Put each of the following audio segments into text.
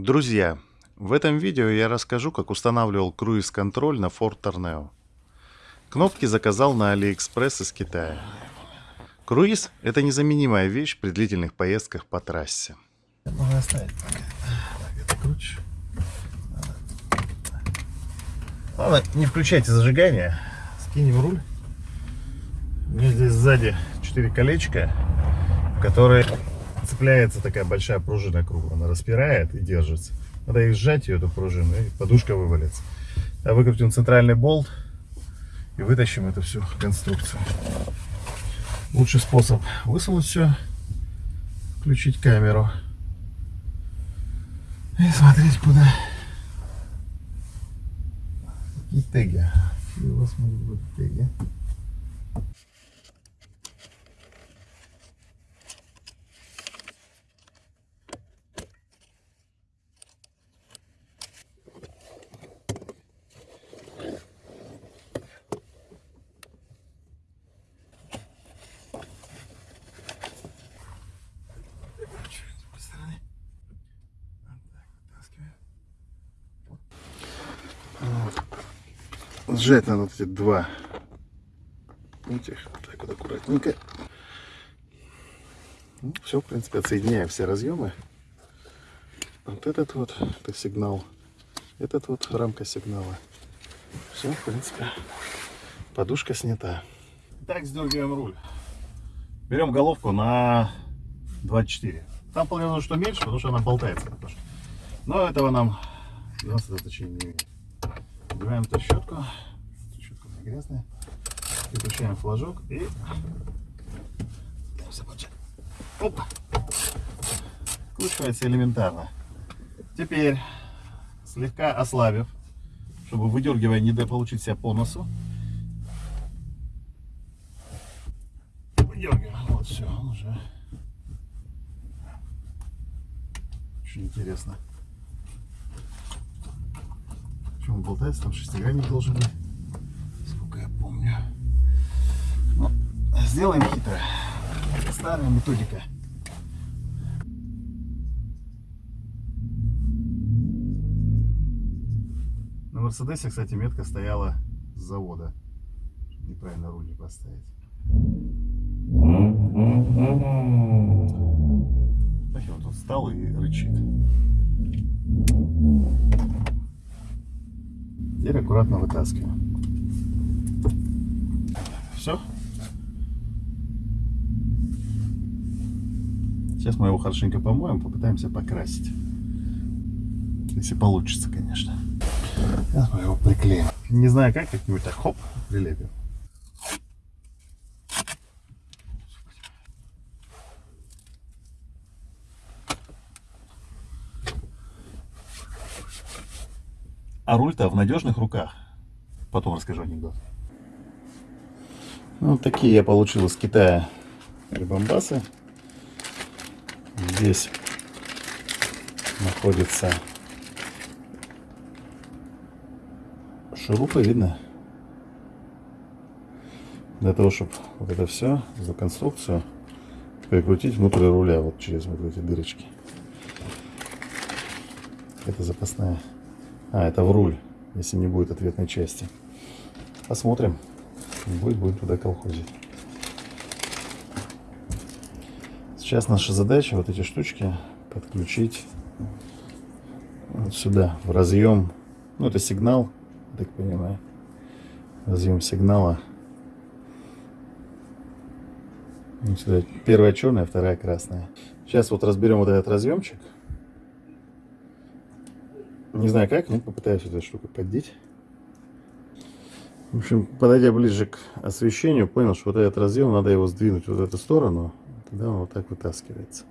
Друзья, в этом видео я расскажу, как устанавливал круиз-контроль на Ford Tornado. Кнопки заказал на AliExpress из Китая. Круиз – это незаменимая вещь при длительных поездках по трассе. Можно оставить пока. Так. Ладно, не включайте зажигание. Скинем руль. У меня здесь сзади 4 колечка, которые цепляется такая большая пружина круглая. Она распирает и держится. Надо их сжать, ее, эту пружину, и подушка вывалится. А выкрутим центральный болт и вытащим эту всю конструкцию. Лучший способ высунуть все, включить камеру и смотреть куда. Какие теги? Какие у вас могут быть теги? Сжать надо вот эти два. Этих так вот аккуратненько. Ну, все в принципе отсоединяем все разъемы вот этот вот это сигнал. Этот вот рамка сигнала. Все в принципе подушка снята. Так сдергиваем руль. Берем головку на 24 там планирую что меньше потому что она болтается но этого нам 90 значения не имеет. Убираем эту щетку. Грязная. Выключаем флажок и... Опа! Скручивается элементарно. Теперь, слегка ослабив, чтобы выдергивая не получить себя по носу, выдергиваем. Вот все, уже очень интересно. Почему он болтается? Там шестигранник должен быть. Сколько я помню. Ну, сделаем хитро. Старая методика. На Мерседесе, кстати, метка стояла с завода. Неправильно руль не поставить. Вот он встал и рычит. Теперь аккуратно вытаскиваем. Все. Сейчас мы его хорошенько помоем, попытаемся покрасить. Если получится, конечно. Сейчас мы его приклеим. Не знаю как, как-нибудь так хоп, прилепим. А руль-то в надежных руках. Потом расскажу анекдот. Ну, такие я получил из Китая прибамбасы. Здесь находится шурупы, видно? Для того, чтобы вот это все за конструкцию прикрутить внутрь руля, вот через вот эти дырочки. Это запасная а, это в руль, если не будет ответной части. Посмотрим. Будет, будем туда колхозить. Сейчас наша задача вот эти штучки подключить вот сюда, в разъем. Ну, это сигнал, так понимаю. Разъем сигнала. Вот сюда. Первая черная, вторая красная. Сейчас вот разберем вот этот разъемчик. Не знаю как, но попытаюсь эту штуку поддеть. В общем, подойдя ближе к освещению, понял, что вот этот разъем, надо его сдвинуть вот в эту сторону. Тогда он вот так вытаскивается.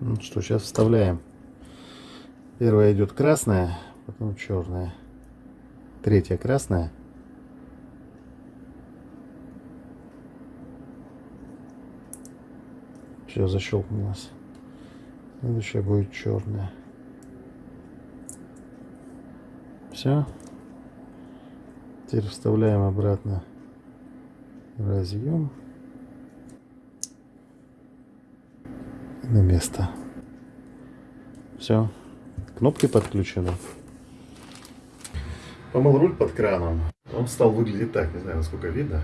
Ну что, сейчас вставляем. Первая идет красная, потом черная. Третья красная. Все, защелкнулось. Следующая будет черная. Все. Теперь вставляем обратно разъем на место. Все. Кнопки подключены. Помыл руль под краном. Он стал выглядеть так, не знаю, насколько видно.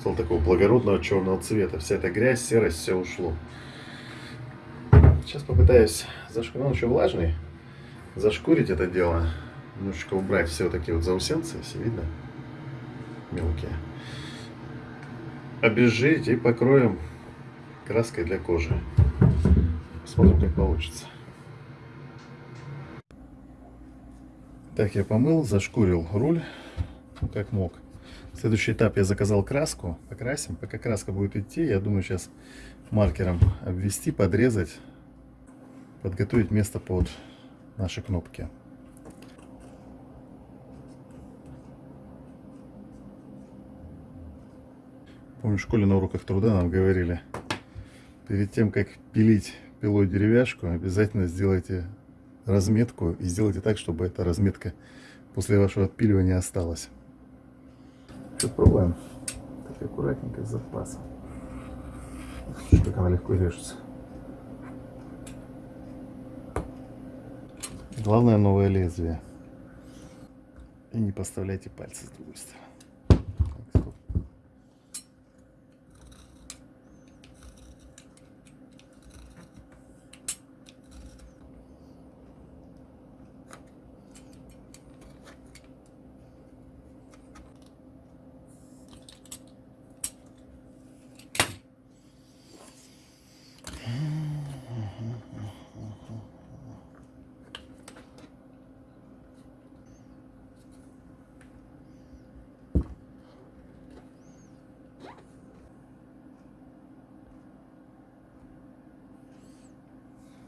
Стал такого благородного черного цвета. Вся эта грязь, серость, все ушло. Сейчас попытаюсь зашкурить. Он еще влажный. Зашкурить это дело. Немножечко убрать все вот такие вот заусенцы, если видно. Мелкие. Обезжирить и покроем краской для кожи. Посмотрим, как получится. Так, я помыл, зашкурил руль, как мог. Следующий этап я заказал краску, покрасим. Пока краска будет идти, я думаю сейчас маркером обвести, подрезать, подготовить место под наши кнопки. Помню, в школе на уроках труда нам говорили, перед тем, как пилить пилой деревяшку, обязательно сделайте разметку и сделайте так, чтобы эта разметка после вашего отпиливания осталась. Попробуем. Так аккуратненько, с запасом. Как она легко режется. Главное новое лезвие. И не поставляйте пальцы с другой стороны. Так, стоп.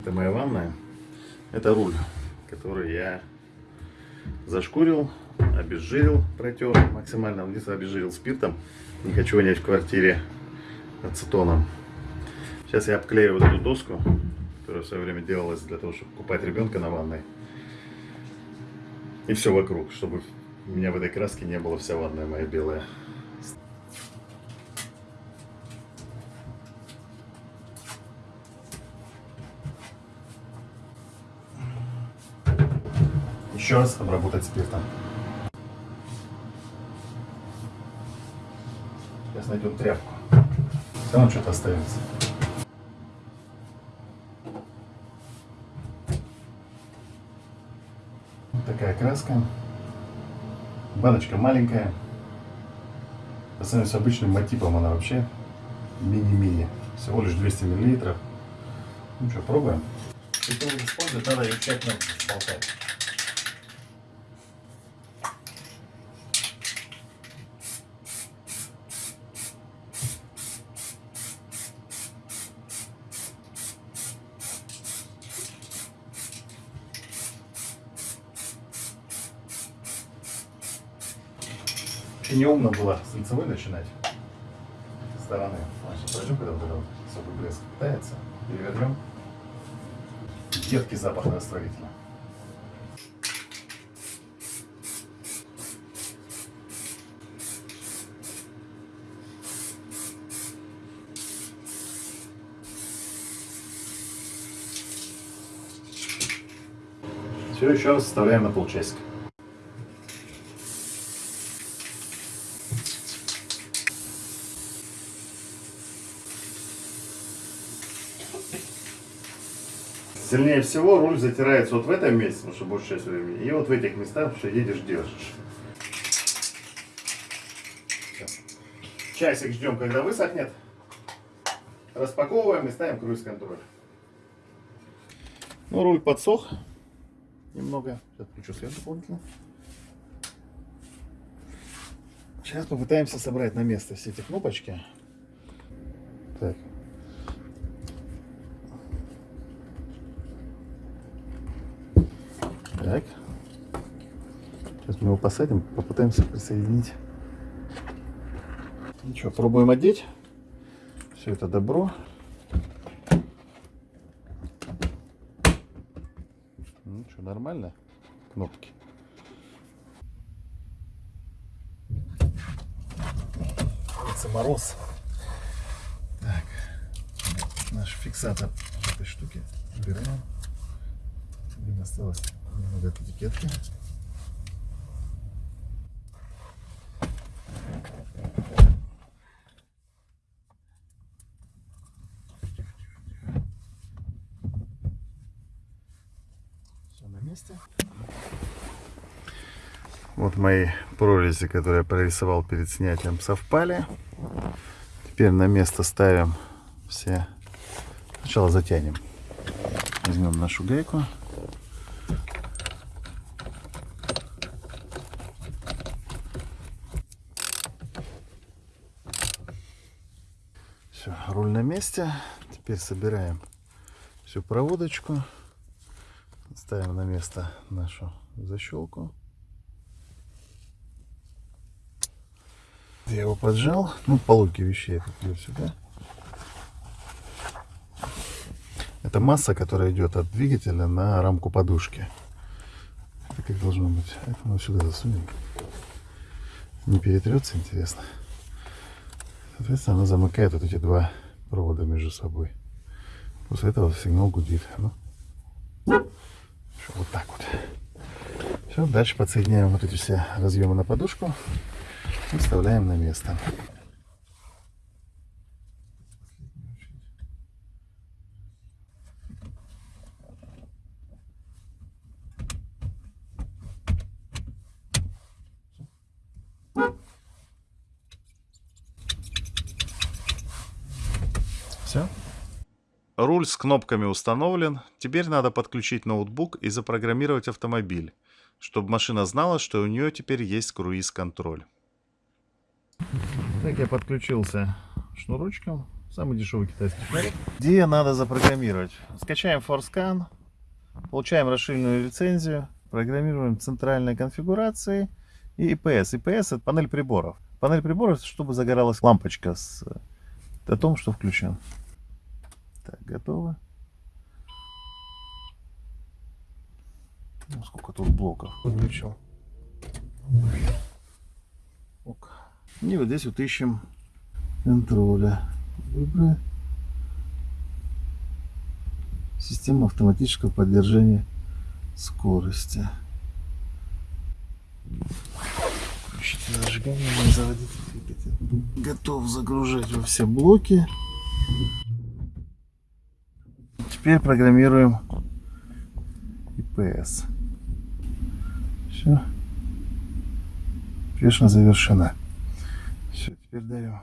Это моя ванная. Это руль, который я зашкурил, обезжирил, протер максимально. Единственное, обезжирил спиртом. Не хочу вонять в квартире ацетоном. Сейчас я обклею вот эту доску, которая в свое время делалась для того, чтобы купать ребенка на ванной. И все вокруг, чтобы у меня в этой краске не было вся ванная моя белая. Еще раз обработать спиртом. Сейчас найдем тряпку. Все равно что-то остается. Такая краска. Баночка маленькая. По сравнению с обычным матипом она вообще мини-мини. Всего лишь 200 миллилитров. Ну что, пробуем. Как использовать, надо ее тщательно болтать. Вообще неумно было с лицевой начинать. Стороны. Значит, подождем, когда вот этот особый блеск питается. Перевернем. Едкий запах растворителя. Все, еще раз вставляем на полчасика. Сильнее всего руль затирается вот в этом месте, потому что большая часть времени, и вот в этих местах, что едешь, держишь. Часик ждем, когда высохнет. Распаковываем и ставим круиз-контроль. Ну, руль подсох немного. Сейчас включу свет дополнительно. Сейчас попытаемся собрать на место все эти кнопочки. Так. Так. Сейчас мы его посадим, попытаемся присоединить. Ну что, пробуем одеть. Все это добро. Ну что, нормально? Кнопки. Это мороз. Так. Наш фиксатор этой штуки убираем. Осталось немного от этикетки. Все на месте. Вот мои прорези, которые я прорисовал перед снятием, совпали. Теперь на место ставим все. Сначала затянем. Возьмем нашу гайку. Все, руль на месте. Теперь собираем всю проводочку. Ставим на место нашу защелку. Я его поджал. Ну, по логике вещей это идет сюда. Это масса, которая идет от двигателя на рамку подушки. Это как должно быть. Это мы сюда засунем. Не перетрется, интересно. Соответственно, она замыкает вот эти два провода между собой. После этого сигнал гудит. Ну, Всё, вот так вот. Все, дальше подсоединяем вот эти все разъемы на подушку и вставляем на место. Руль с кнопками установлен. Теперь надо подключить ноутбук и запрограммировать автомобиль, чтобы машина знала, что у нее теперь есть круиз-контроль. Так, я подключился шнурочком. Самый дешевый китайский шнурок. Где надо запрограммировать? Скачаем ForScan, получаем расширенную лицензию, программируем центральные конфигурации и IPS. IPS это панель приборов. Панель приборов, чтобы загоралась лампочка с о том, что включен. Так, готово. Ну, сколько тут блоков подключил. Ок. И вот здесь вот ищем контроля. Выбрать. Система автоматического поддержания скорости. Включите зажигание, заводите двигатель. Готов загружать во все блоки. Теперь программируем IPS. Все. Успешно завершена. Все, теперь даем.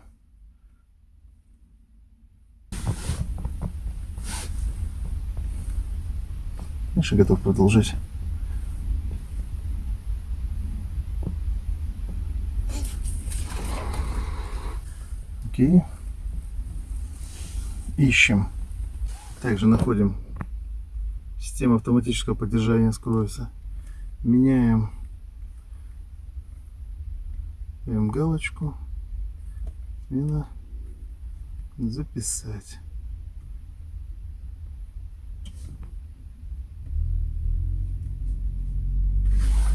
Миша готов продолжить. Окей. Ищем. Также находим систему автоматического поддержания скорости. Меняем Ставим галочку. Смена. Записать.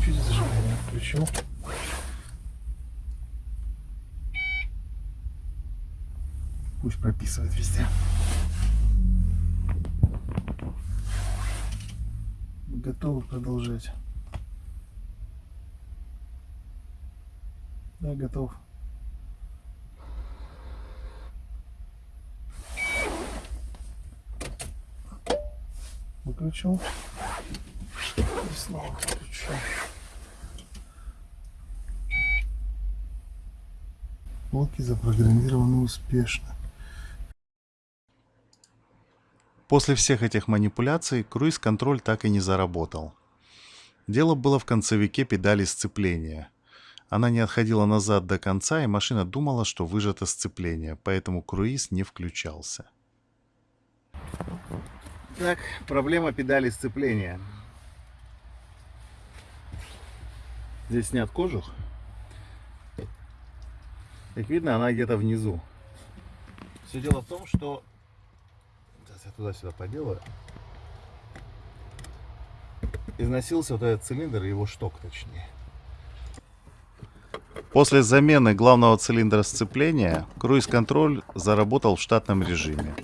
Чуть зажигание включил. Пусть прописывает везде. Готовы продолжать. Да, готов. Выключил. И снова включил. Блоки запрограммированы успешно. После всех этих манипуляций круиз-контроль так и не заработал. Дело было в концевике педали сцепления. Она не отходила назад до конца, и машина думала, что выжато сцепление, поэтому круиз не включался. Так, проблема педали сцепления. Здесь снят кожух. Как видно, она где-то внизу. Все дело в том, что... Я туда-сюда поделаю. Износился вот этот цилиндр, его шток точнее. После замены главного цилиндра сцепления круиз-контроль заработал в штатном режиме.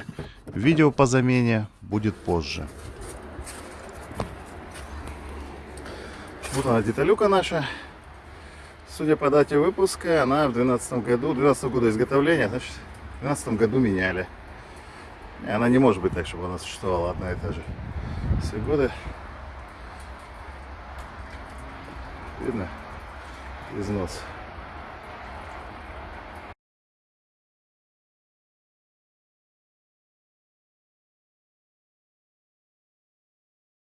Видео по замене будет позже. Вот она деталюка наша. Судя по дате выпуска, она в 12 году, 12 года изготовления, значит, в 12 году меняли. И она не может быть так, чтобы она существовала одна и та же. Все годы. Видно? Износ.